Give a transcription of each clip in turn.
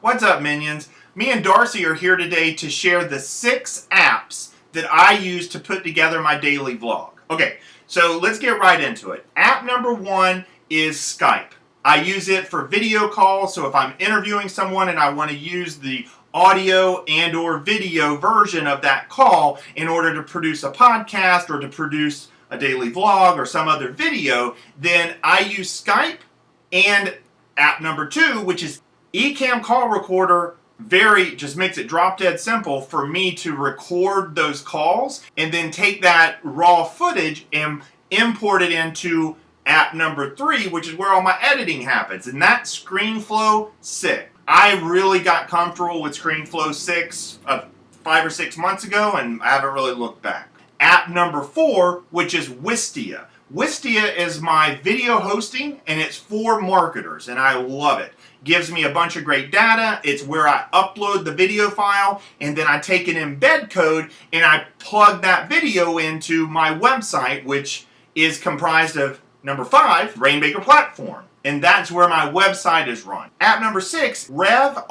What's up, minions? Me and Darcy are here today to share the six apps that I use to put together my daily vlog. Okay, so let's get right into it. App number one is Skype. I use it for video calls, so if I'm interviewing someone and I want to use the audio and or video version of that call in order to produce a podcast or to produce a daily vlog or some other video, then I use Skype and app number two, which is Ecamm Call Recorder very just makes it drop dead simple for me to record those calls and then take that raw footage and import it into app number three, which is where all my editing happens. And that's ScreenFlow 6. I really got comfortable with ScreenFlow 6 uh, five or six months ago and I haven't really looked back. App number four, which is Wistia. Wistia is my video hosting and it's for marketers and I love it. Gives me a bunch of great data. It's where I upload the video file and then I take an embed code and I plug that video into my website which is comprised of number five, Rainmaker Platform. And that's where my website is run. App number six, revrev.com,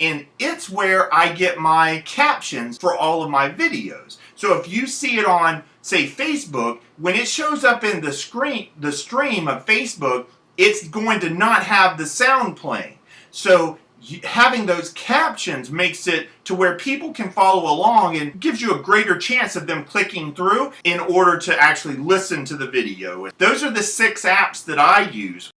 and it's where I get my captions for all of my videos. So if you see it on, say, Facebook, when it shows up in the screen, the stream of Facebook, it's going to not have the sound playing. So having those captions makes it to where people can follow along and gives you a greater chance of them clicking through in order to actually listen to the video. Those are the six apps that I use.